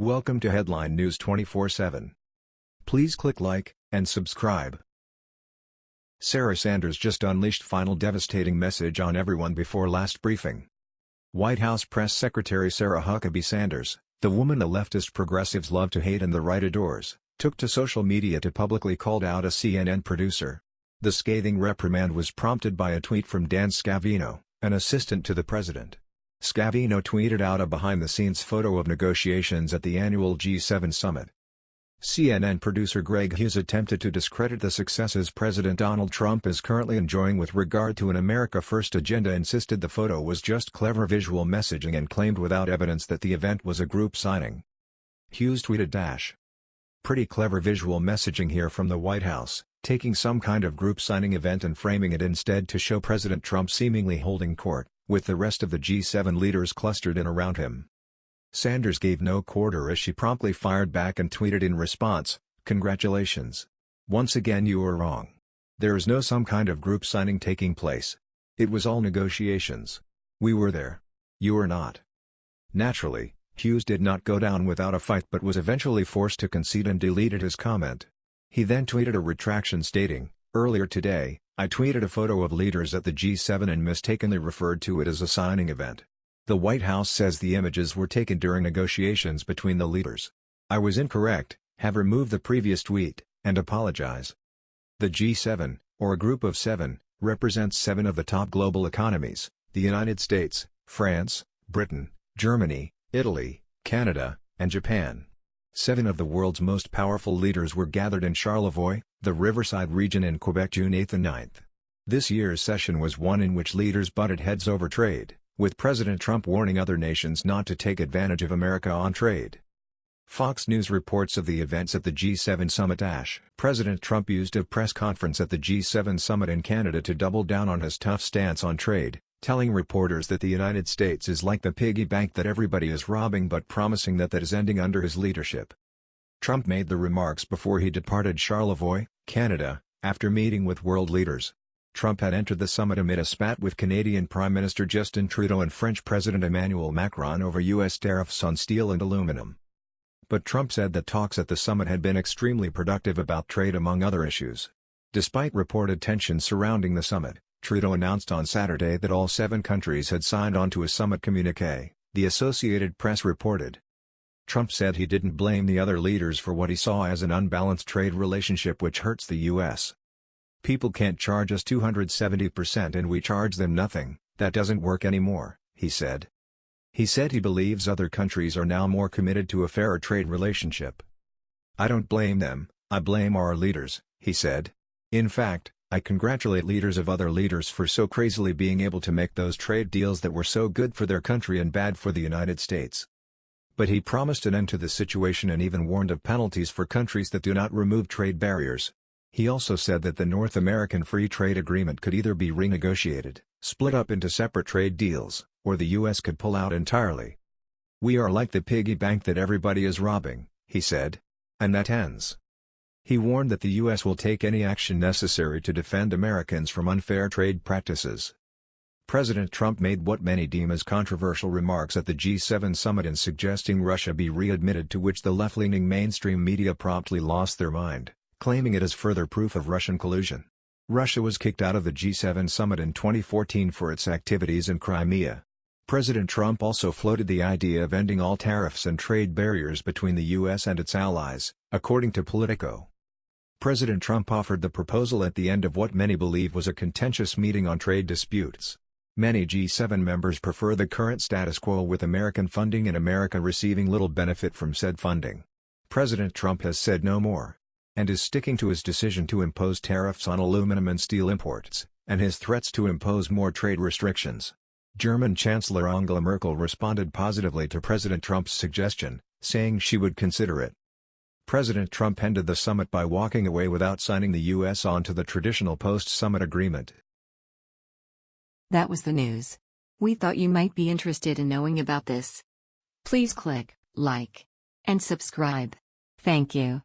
Welcome to Headline News 24/7. Please click like and subscribe. Sarah Sanders just unleashed final devastating message on everyone before last briefing. White House Press Secretary Sarah Huckabee Sanders, the woman the leftist progressives love to hate and the right adores, took to social media to publicly called out a CNN producer. The scathing reprimand was prompted by a tweet from Dan Scavino, an assistant to the president. Scavino tweeted out a behind-the-scenes photo of negotiations at the annual G7 summit. CNN producer Greg Hughes attempted to discredit the successes President Donald Trump is currently enjoying with regard to an America First agenda insisted the photo was just clever visual messaging and claimed without evidence that the event was a group signing. Hughes tweeted dash. Pretty clever visual messaging here from the White House, taking some kind of group signing event and framing it instead to show President Trump seemingly holding court with the rest of the G7 leaders clustered in around him. Sanders gave no quarter as she promptly fired back and tweeted in response, Congratulations. Once again you were wrong. There is no some kind of group signing taking place. It was all negotiations. We were there. You were not. Naturally, Hughes did not go down without a fight but was eventually forced to concede and deleted his comment. He then tweeted a retraction stating, Earlier today, I tweeted a photo of leaders at the G7 and mistakenly referred to it as a signing event. The White House says the images were taken during negotiations between the leaders. I was incorrect, have removed the previous tweet, and apologize. The G7, or a group of seven, represents seven of the top global economies, the United States, France, Britain, Germany, Italy, Canada, and Japan. Seven of the world's most powerful leaders were gathered in Charlevoix, the Riverside region in Quebec June 8 and 9. This year's session was one in which leaders butted heads over trade, with President Trump warning other nations not to take advantage of America on trade. Fox News reports of the events at the G7 summit. Ash. President Trump used a press conference at the G7 summit in Canada to double down on his tough stance on trade, telling reporters that the United States is like the piggy bank that everybody is robbing but promising that that is ending under his leadership. Trump made the remarks before he departed Charlevoix, Canada, after meeting with world leaders. Trump had entered the summit amid a spat with Canadian Prime Minister Justin Trudeau and French President Emmanuel Macron over U.S. tariffs on steel and aluminum. But Trump said that talks at the summit had been extremely productive about trade among other issues. Despite reported tensions surrounding the summit, Trudeau announced on Saturday that all seven countries had signed on to a summit communique, the Associated Press reported. Trump said he didn't blame the other leaders for what he saw as an unbalanced trade relationship which hurts the U.S. People can't charge us 270% and we charge them nothing, that doesn't work anymore, he said. He said he believes other countries are now more committed to a fairer trade relationship. I don't blame them, I blame our leaders, he said. In fact, I congratulate leaders of other leaders for so crazily being able to make those trade deals that were so good for their country and bad for the United States. But he promised an end to the situation and even warned of penalties for countries that do not remove trade barriers. He also said that the North American Free Trade Agreement could either be renegotiated, split up into separate trade deals, or the U.S. could pull out entirely. We are like the piggy bank that everybody is robbing, he said. And that ends. He warned that the U.S. will take any action necessary to defend Americans from unfair trade practices. President Trump made what many deem as controversial remarks at the G7 summit in suggesting Russia be readmitted to which the left-leaning mainstream media promptly lost their mind, claiming it as further proof of Russian collusion. Russia was kicked out of the G7 summit in 2014 for its activities in Crimea. President Trump also floated the idea of ending all tariffs and trade barriers between the U.S. and its allies, according to Politico. President Trump offered the proposal at the end of what many believe was a contentious meeting on trade disputes. Many G7 members prefer the current status quo with American funding and America receiving little benefit from said funding. President Trump has said no more, and is sticking to his decision to impose tariffs on aluminum and steel imports, and his threats to impose more trade restrictions. German Chancellor Angela Merkel responded positively to President Trump's suggestion, saying she would consider it. President Trump ended the summit by walking away without signing the U.S. onto the traditional post-summit agreement. That was the news. We thought you might be interested in knowing about this. Please click like and subscribe. Thank you.